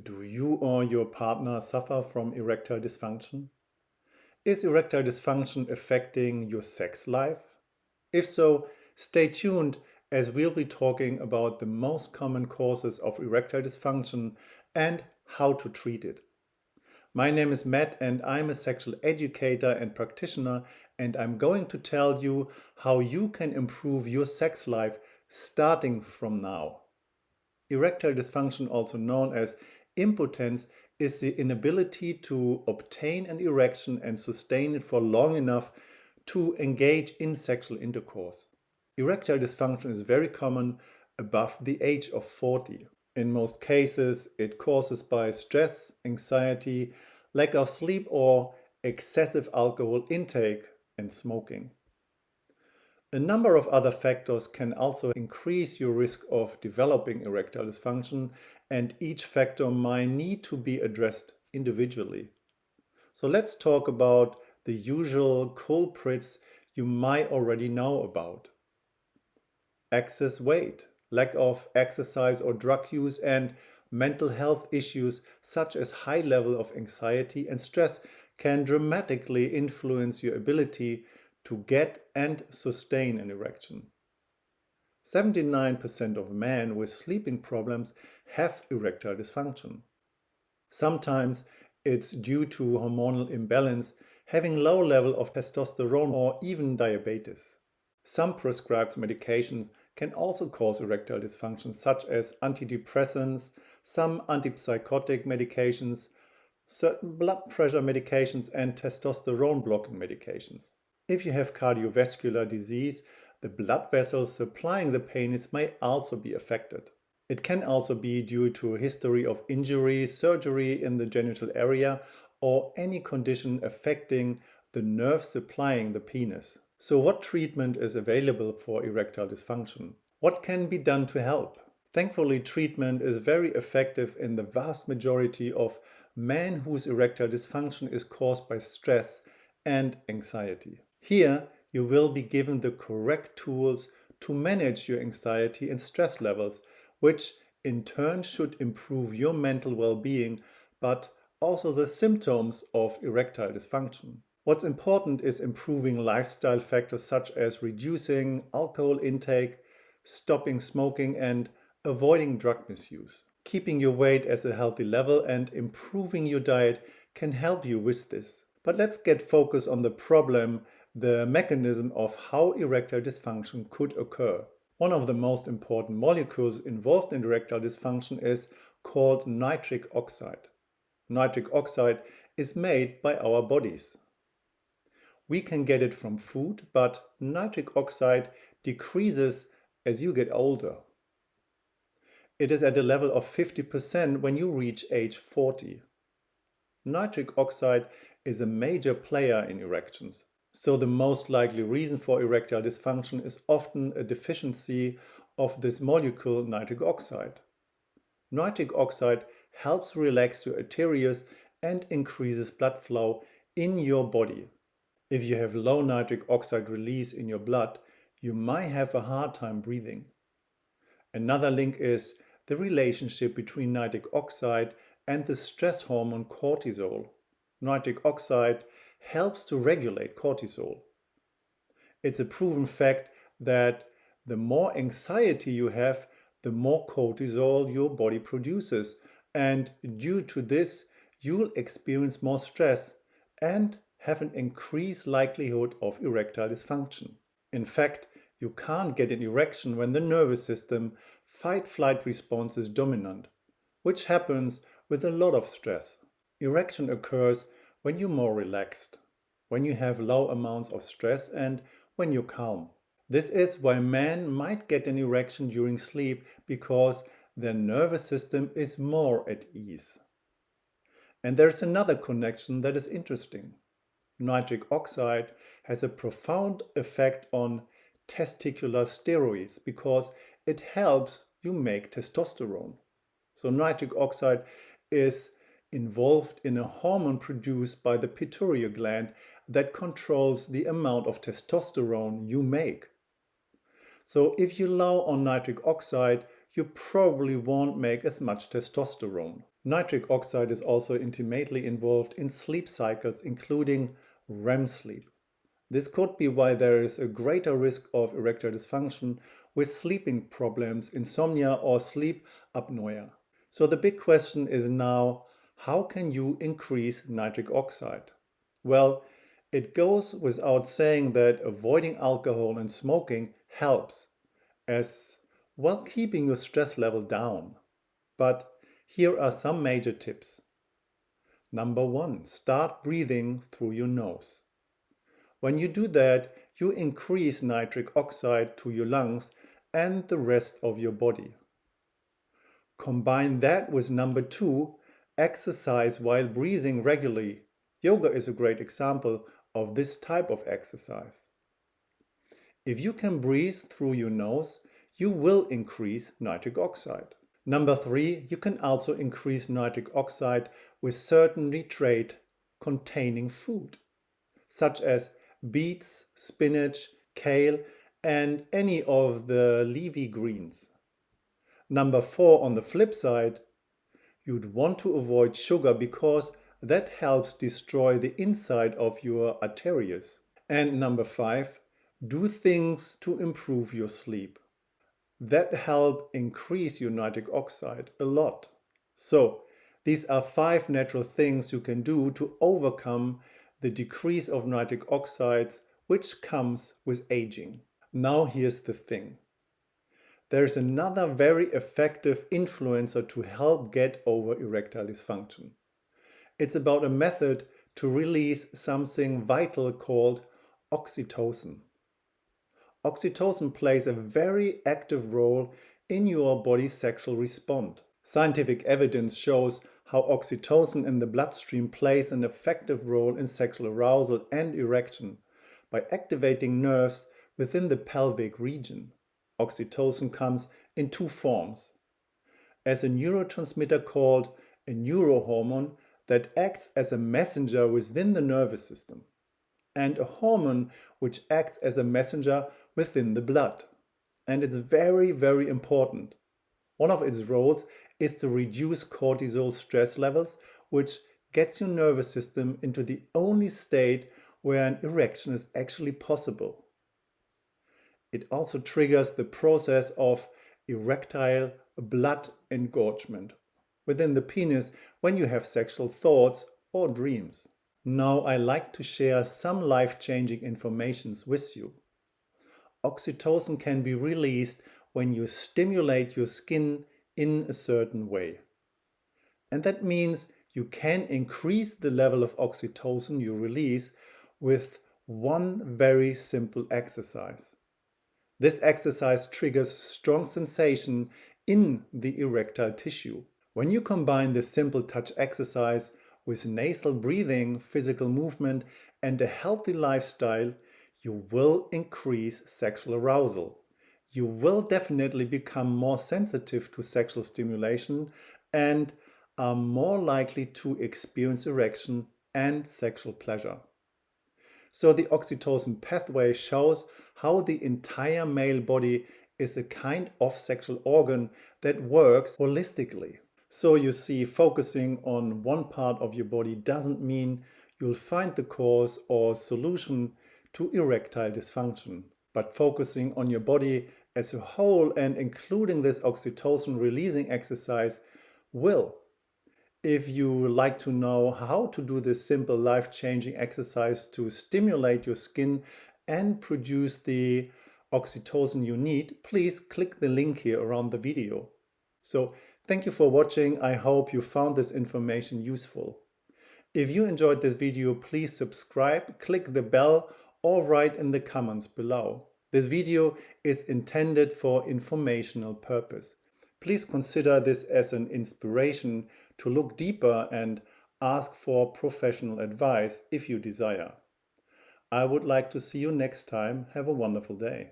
Do you or your partner suffer from erectile dysfunction? Is erectile dysfunction affecting your sex life? If so, stay tuned as we'll be talking about the most common causes of erectile dysfunction and how to treat it. My name is Matt and I'm a sexual educator and practitioner and I'm going to tell you how you can improve your sex life starting from now. Erectile dysfunction, also known as Impotence is the inability to obtain an erection and sustain it for long enough to engage in sexual intercourse. Erectile dysfunction is very common above the age of 40. In most cases, it causes by stress, anxiety, lack of sleep or excessive alcohol intake and smoking. A number of other factors can also increase your risk of developing erectile dysfunction and each factor might need to be addressed individually. So let's talk about the usual culprits you might already know about. Excess weight, lack of exercise or drug use and mental health issues such as high level of anxiety and stress can dramatically influence your ability to get and sustain an erection. 79% of men with sleeping problems have erectile dysfunction. Sometimes it's due to hormonal imbalance, having low level of testosterone or even diabetes. Some prescribed medications can also cause erectile dysfunction such as antidepressants, some antipsychotic medications, certain blood pressure medications and testosterone blocking medications. If you have cardiovascular disease, the blood vessels supplying the penis may also be affected. It can also be due to a history of injury, surgery in the genital area or any condition affecting the nerve supplying the penis. So what treatment is available for erectile dysfunction? What can be done to help? Thankfully, treatment is very effective in the vast majority of men whose erectile dysfunction is caused by stress and anxiety. Here, you will be given the correct tools to manage your anxiety and stress levels, which in turn should improve your mental well-being, but also the symptoms of erectile dysfunction. What's important is improving lifestyle factors such as reducing alcohol intake, stopping smoking and avoiding drug misuse. Keeping your weight at a healthy level and improving your diet can help you with this. But let's get focused on the problem the mechanism of how erectile dysfunction could occur. One of the most important molecules involved in erectile dysfunction is called nitric oxide. Nitric oxide is made by our bodies. We can get it from food, but nitric oxide decreases as you get older. It is at a level of 50% when you reach age 40. Nitric oxide is a major player in erections. So the most likely reason for erectile dysfunction is often a deficiency of this molecule nitric oxide. Nitric oxide helps relax your arteries and increases blood flow in your body. If you have low nitric oxide release in your blood, you might have a hard time breathing. Another link is the relationship between nitric oxide and the stress hormone cortisol. Nitric oxide helps to regulate cortisol. It's a proven fact that the more anxiety you have, the more cortisol your body produces. And due to this, you'll experience more stress and have an increased likelihood of erectile dysfunction. In fact, you can't get an erection when the nervous system fight-flight response is dominant, which happens with a lot of stress. Erection occurs when you're more relaxed, when you have low amounts of stress and when you're calm. This is why men might get an erection during sleep because their nervous system is more at ease. And there's another connection that is interesting. Nitric oxide has a profound effect on testicular steroids because it helps you make testosterone. So nitric oxide is involved in a hormone produced by the pituitary gland that controls the amount of testosterone you make. So if you low on nitric oxide, you probably won't make as much testosterone. Nitric oxide is also intimately involved in sleep cycles, including REM sleep. This could be why there is a greater risk of erectile dysfunction with sleeping problems, insomnia or sleep apnea. So the big question is now, how can you increase nitric oxide? Well, it goes without saying that avoiding alcohol and smoking helps, as well keeping your stress level down. But here are some major tips. Number one, start breathing through your nose. When you do that, you increase nitric oxide to your lungs and the rest of your body. Combine that with number two, exercise while breathing regularly. Yoga is a great example of this type of exercise. If you can breathe through your nose, you will increase nitric oxide. Number three, you can also increase nitric oxide with certain nitrate containing food, such as beets, spinach, kale, and any of the leafy greens. Number four, on the flip side, you'd want to avoid sugar because that helps destroy the inside of your arteries. And number five, do things to improve your sleep. That help increase your nitric oxide a lot. So these are five natural things you can do to overcome the decrease of nitric oxides which comes with aging. Now here's the thing. There's another very effective influencer to help get over erectile dysfunction. It's about a method to release something vital called oxytocin. Oxytocin plays a very active role in your body's sexual response. Scientific evidence shows how oxytocin in the bloodstream plays an effective role in sexual arousal and erection by activating nerves within the pelvic region. Oxytocin comes in two forms. As a neurotransmitter called a neurohormone that acts as a messenger within the nervous system and a hormone which acts as a messenger within the blood. And it's very, very important. One of its roles is to reduce cortisol stress levels, which gets your nervous system into the only state where an erection is actually possible. It also triggers the process of erectile blood engorgement, within the penis when you have sexual thoughts or dreams. Now I like to share some life-changing informations with you. Oxytocin can be released when you stimulate your skin in a certain way. And that means you can increase the level of oxytocin you release with one very simple exercise. This exercise triggers strong sensation in the erectile tissue. When you combine this simple touch exercise with nasal breathing, physical movement and a healthy lifestyle, you will increase sexual arousal. You will definitely become more sensitive to sexual stimulation and are more likely to experience erection and sexual pleasure. So the oxytocin pathway shows how the entire male body is a kind of sexual organ that works holistically. So you see, focusing on one part of your body doesn't mean you'll find the cause or solution to erectile dysfunction. But focusing on your body as a whole and including this oxytocin releasing exercise will. If you like to know how to do this simple life-changing exercise to stimulate your skin and produce the oxytocin you need, please click the link here around the video. So Thank you for watching. I hope you found this information useful. If you enjoyed this video, please subscribe, click the bell or write in the comments below. This video is intended for informational purpose. Please consider this as an inspiration to look deeper and ask for professional advice if you desire. I would like to see you next time. Have a wonderful day.